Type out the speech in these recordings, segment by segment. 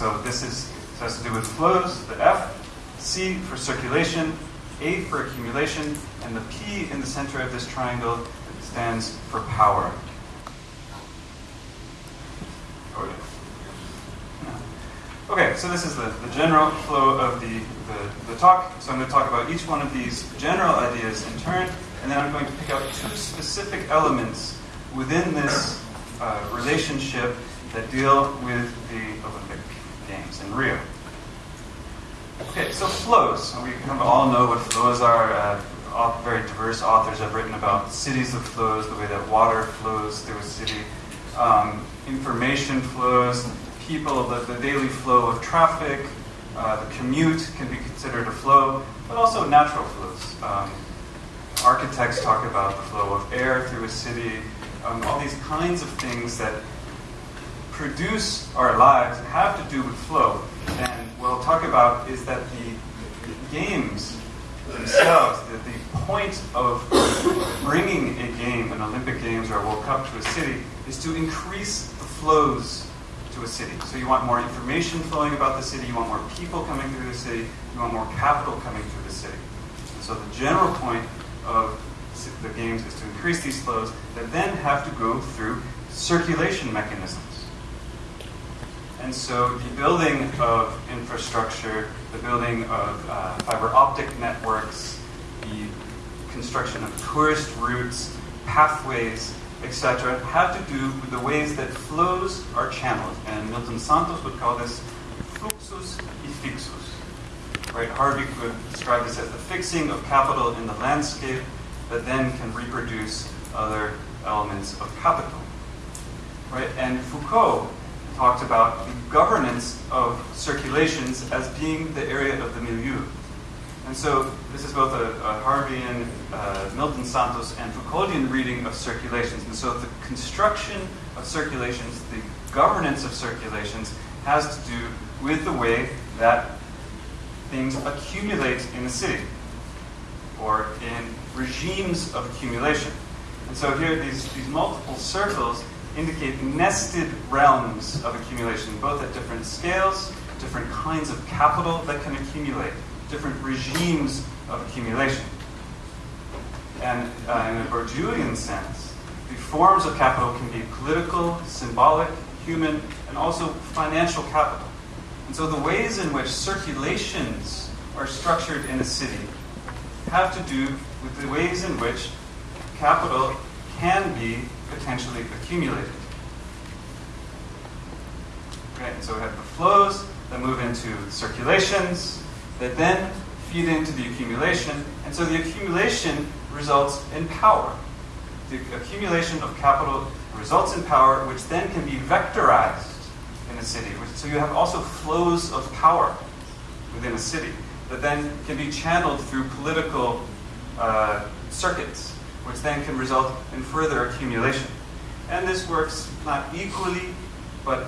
so this is has to do with flows, the F, C for circulation, A for accumulation, and the P in the center of this triangle stands for power. Oh. Okay, so this is the, the general flow of the, the, the talk. So I'm going to talk about each one of these general ideas in turn, and then I'm going to pick out two specific elements within this uh, relationship that deal with the Olympic Games in Rio. Okay, so flows. We kind of all know what flows are. Uh, very diverse authors have written about cities of flows, the way that water flows through a city, um, information flows, people, the, the, daily flow of traffic, uh, the commute can be considered a flow, but also natural flows. Um, architects talk about the flow of air through a city, um, all these kinds of things that produce our lives have to do with flow. And what we'll talk about is that the games themselves, the, the point of bringing a game, an Olympic Games or a World Cup to a city, is to increase the flows to a city. So you want more information flowing about the city, you want more people coming through the city, you want more capital coming through the city. And so the general point of the games is to increase these flows that then have to go through circulation mechanisms. And so the building of infrastructure, the building of uh, fiber optic networks, the construction of tourist routes, pathways, etc., have to do with the ways that flows are channeled. And Milton Santos would call this fluxus y fixus. Right? Harvey could describe this as the fixing of capital in the landscape that then can reproduce other elements of capital. Right? And Foucault talked about the governance of circulations as being the area of the milieu. And so this is both a, a Harveyan, uh, Milton Santos, and Foucauldian reading of circulations. And so the construction of circulations, the governance of circulations, has to do with the way that things accumulate in a city or in regimes of accumulation. And so here, these, these multiple circles indicate nested realms of accumulation, both at different scales, different kinds of capital that can accumulate, different regimes of accumulation. And uh, in a Bourdieuian sense, the forms of capital can be political, symbolic, human, and also financial capital. And so the ways in which circulations are structured in a city have to do with the ways in which capital can be potentially accumulated. So we have the flows that move into circulations that then feed into the accumulation, and so the accumulation results in power. The accumulation of capital results in power, which then can be vectorized in a city. So you have also flows of power within a city that then can be channeled through political uh, circuits which then can result in further accumulation. And this works not equally, but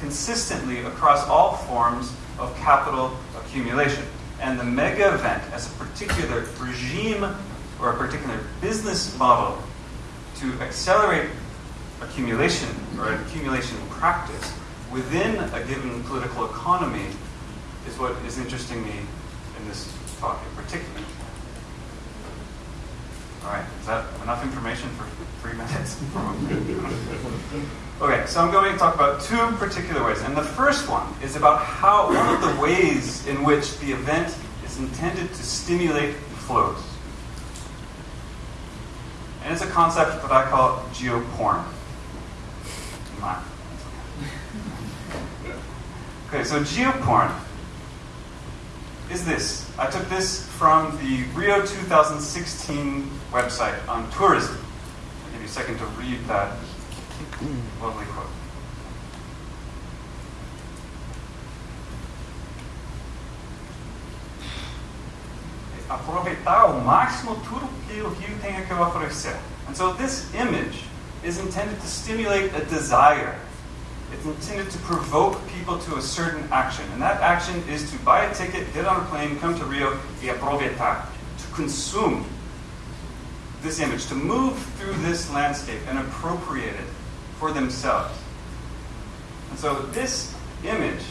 consistently across all forms of capital accumulation. And the mega event as a particular regime or a particular business model to accelerate accumulation or accumulation practice within a given political economy is what is interesting me in this talk in particular. All right, is that enough information for three minutes? okay, so I'm going to talk about two particular ways. And the first one is about how one of the ways in which the event is intended to stimulate flows. And it's a concept that I call geoporn. Okay, so geoporn is this. I took this from the Rio 2016 website on tourism. I'll give you a second to read that lovely quote. Aproveitar ao máximo tudo que o rio tem a oferecer. And so this image is intended to stimulate a desire it's intended to provoke people to a certain action. And that action is to buy a ticket, get on a plane, come to Rio, y aproveitar, to consume this image, to move through this landscape and appropriate it for themselves. And so this image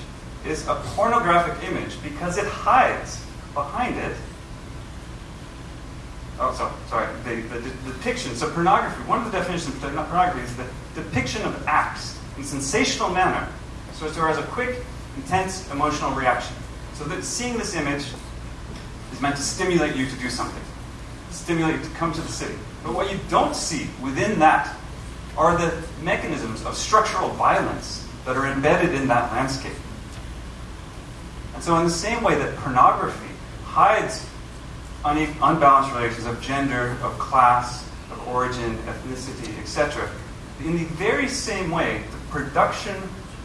is a pornographic image because it hides behind it. Oh, so, sorry. The, the, the depiction. So, pornography, one of the definitions of pornography is the depiction of acts in sensational manner so as to arouse a quick, intense emotional reaction. So, that seeing this image is meant to stimulate you to do something, stimulate you to come to the city. But what you don't see within that are the mechanisms of structural violence that are embedded in that landscape. And so, in the same way that pornography hides unbalanced relations of gender, of class, of origin, ethnicity, etc., in the very same way, the production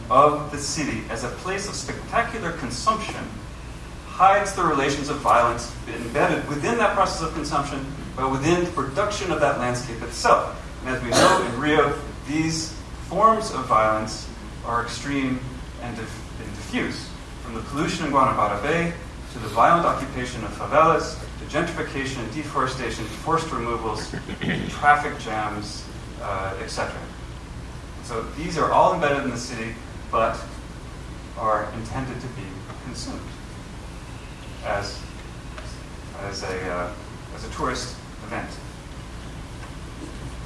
of the city as a place of spectacular consumption hides the relations of violence embedded within that process of consumption, but within the production of that landscape itself. And as we know in Rio, these forms of violence are extreme and, and diffuse. From the pollution in Guanabara Bay to the violent occupation of favelas, to gentrification, and deforestation, forced removals, traffic jams, uh, etc. So these are all embedded in the city, but are intended to be consumed as, as, a, uh, as a tourist event.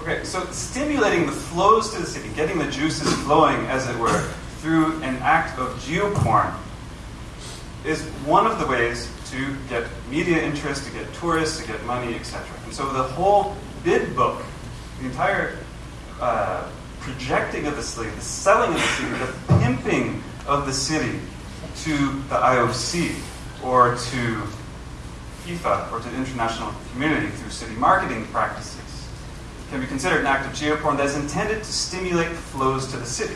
Okay, so stimulating the flows to the city, getting the juices flowing, as it were, through an act of geoporn is one of the ways to get media interest, to get tourists, to get money, etc. And so the whole bid book, the entire uh, projecting of the city, the selling of the city, the pimping of the city to the IOC or to FIFA or to the international community through city marketing practices can be considered an act of geoporn that is intended to stimulate flows to the city.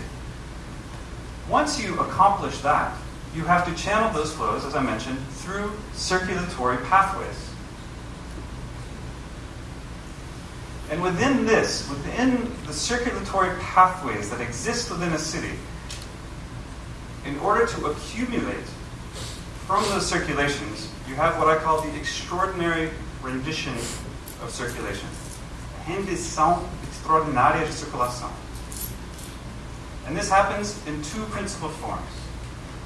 Once you accomplish that, you have to channel those flows, as I mentioned, through circulatory pathways. And within this, within the circulatory pathways that exist within a city, in order to accumulate from those circulations, you have what I call the extraordinary rendition of circulation. Rendição extraordinária de circulação. And this happens in two principal forms.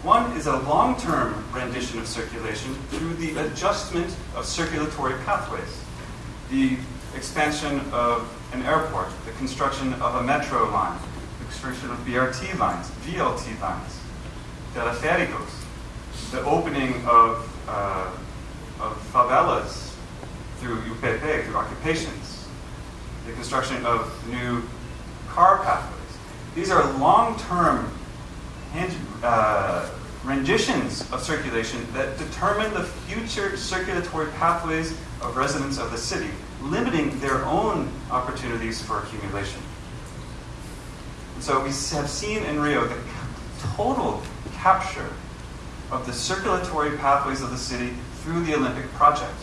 One is a long term rendition of circulation through the adjustment of circulatory pathways. The expansion of an airport, the construction of a metro line, the construction of BRT lines, VLT lines, teleféricos, the opening of, uh, of favelas through UPP, through occupations, the construction of new car pathways. These are long term uh, renditions of circulation that determine the future circulatory pathways of residents of the city, limiting their own opportunities for accumulation. And so we have seen in Rio the total capture of the circulatory pathways of the city through the Olympic project.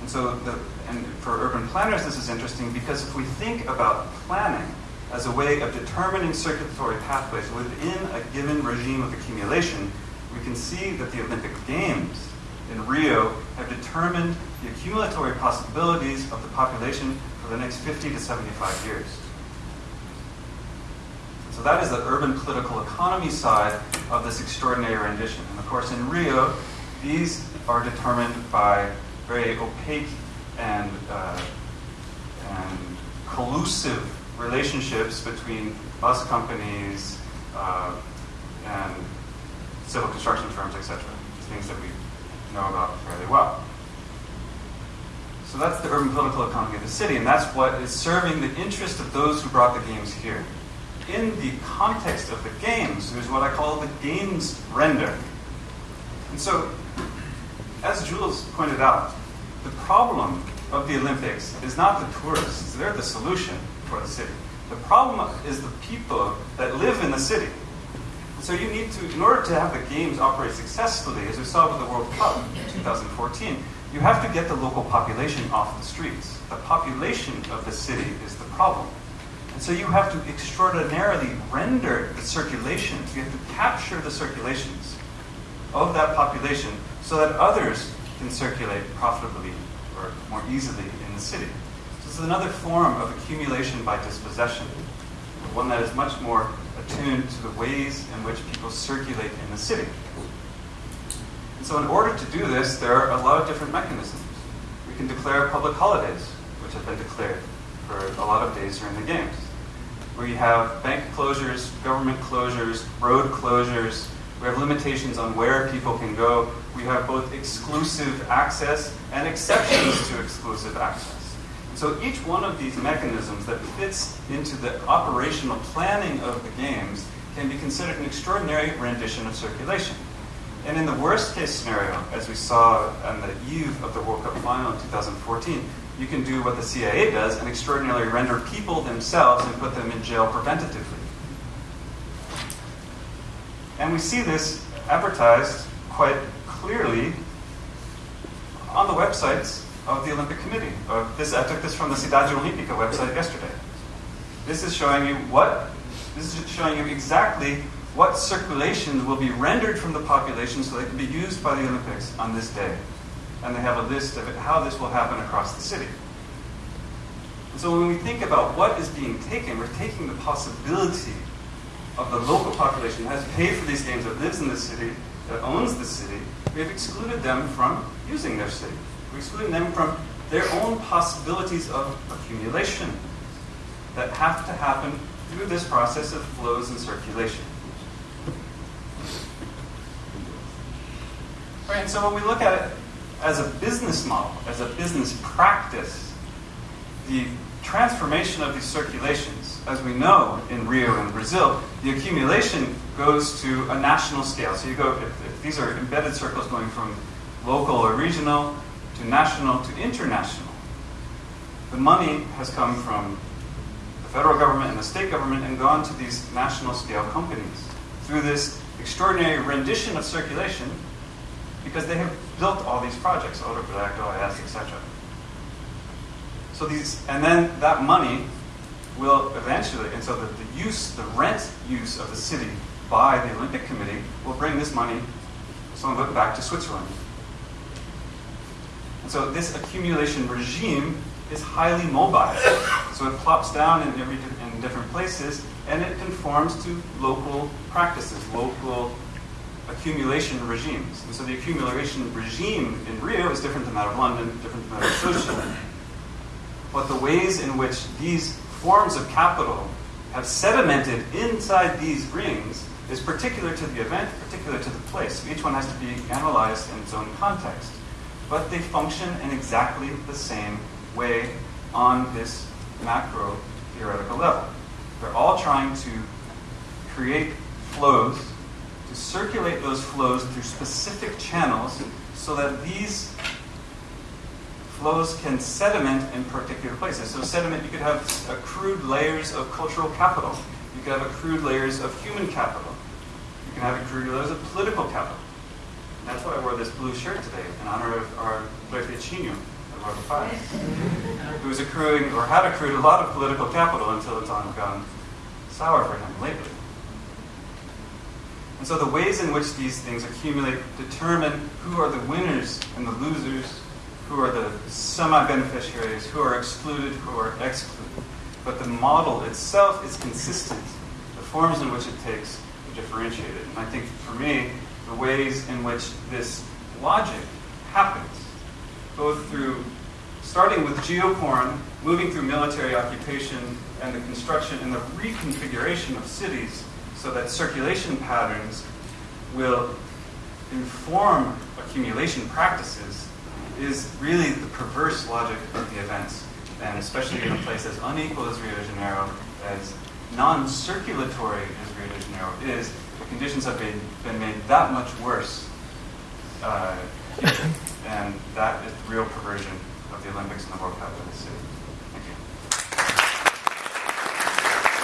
And so, the, and for urban planners, this is interesting because if we think about planning as a way of determining circulatory pathways within a given regime of accumulation, we can see that the Olympic Games in Rio have determined the accumulatory possibilities of the population for the next 50 to 75 years. So that is the urban political economy side of this extraordinary rendition. And of course, in Rio, these are determined by very opaque and, uh, and collusive relationships between bus companies uh, and civil construction firms, etc. Things that we know about fairly well. So that's the urban political economy of the city, and that's what is serving the interest of those who brought the games here. In the context of the games, there's what I call the games render. And so, as Jules pointed out, the problem of the Olympics is not the tourists, they're the solution for the city. The problem is the people that live in the city. So you need to, in order to have the games operate successfully, as we saw with the World Cup in 2014, you have to get the local population off the streets. The population of the city is the problem. And so you have to extraordinarily render the circulation, you have to capture the circulations of that population so that others can circulate profitably or more easily in the city. So this is another form of accumulation by dispossession, one that is much more attuned to the ways in which people circulate in the city. And so in order to do this, there are a lot of different mechanisms. We can declare public holidays, which have been declared for a lot of days during the games. We have bank closures, government closures, road closures. We have limitations on where people can go. We have both exclusive access and exceptions to exclusive access. So each one of these mechanisms that fits into the operational planning of the games can be considered an extraordinary rendition of circulation. And in the worst case scenario, as we saw on the eve of the World Cup final in 2014, you can do what the CIA does and extraordinarily render people themselves and put them in jail preventatively. And we see this advertised quite clearly on the websites of the Olympic Committee. Uh, this, I took this from the Cidade Olímpica website yesterday. This is showing you what, this is showing you exactly what circulations will be rendered from the population so they can be used by the Olympics on this day and they have a list of how this will happen across the city. And so when we think about what is being taken, we're taking the possibility of the local population that has paid for these games, that lives in the city, that owns the city. We have excluded them from using their city. We're excluding them from their own possibilities of accumulation that have to happen through this process of flows and circulation. Right, and so when we look at it as a business model, as a business practice, the transformation of these circulations, as we know in Rio and Brazil, the accumulation goes to a national scale. So you go, if, if these are embedded circles going from local or regional to national to international, the money has come from the federal government and the state government and gone to these national scale companies. Through this extraordinary rendition of circulation, because they have built all these projects, Odebrecht, OAS, etc. So these, and then that money will eventually, and so the, the use, the rent use of the city by the Olympic Committee will bring this money, some of it back to Switzerland. And so this accumulation regime is highly mobile. So it plops down in, every, in different places, and it conforms to local practices, local accumulation regimes. And so the accumulation regime in Rio is different than that of London, different than that of Switzerland. But the ways in which these forms of capital have sedimented inside these rings is particular to the event, particular to the place. Each one has to be analyzed in its own context. But they function in exactly the same way on this macro theoretical level. They're all trying to create flows to circulate those flows through specific channels so that these flows can sediment in particular places. So sediment, you could have accrued layers of cultural capital. You could have accrued layers of human capital. You can have accrued layers of political capital. That's why I wore this blue shirt today in honor of our Chino, Eduardo Paes, who was accruing or had accrued a lot of political capital until it's all gone sour for him lately. And so the ways in which these things accumulate determine who are the winners and the losers, who are the semi-beneficiaries, who are excluded, who are excluded. But the model itself is consistent. The forms in which it takes are differentiated. And I think for me, the ways in which this logic happens, both through starting with geoporn, moving through military occupation, and the construction and the reconfiguration of cities so that circulation patterns will inform accumulation practices is really the perverse logic of the events. And especially in a place as unequal as Rio de Janeiro, as non-circulatory as Rio de Janeiro is, the conditions have been, been made that much worse. Uh, and that is real perversion of the Olympics and the World Cup in the city.